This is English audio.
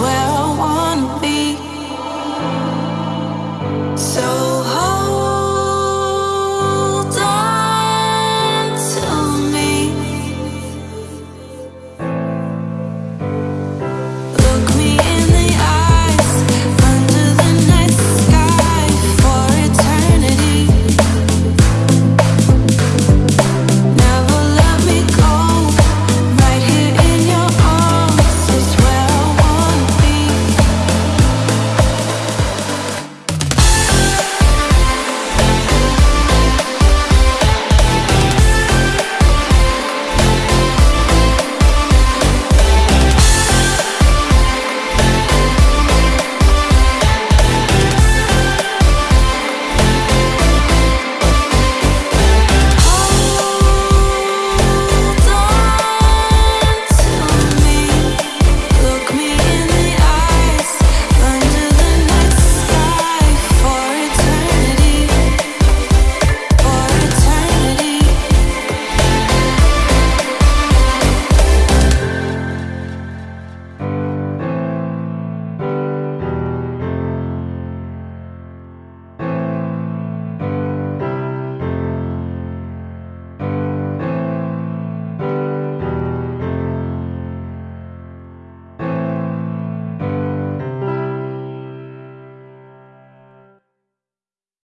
where I wanna be. So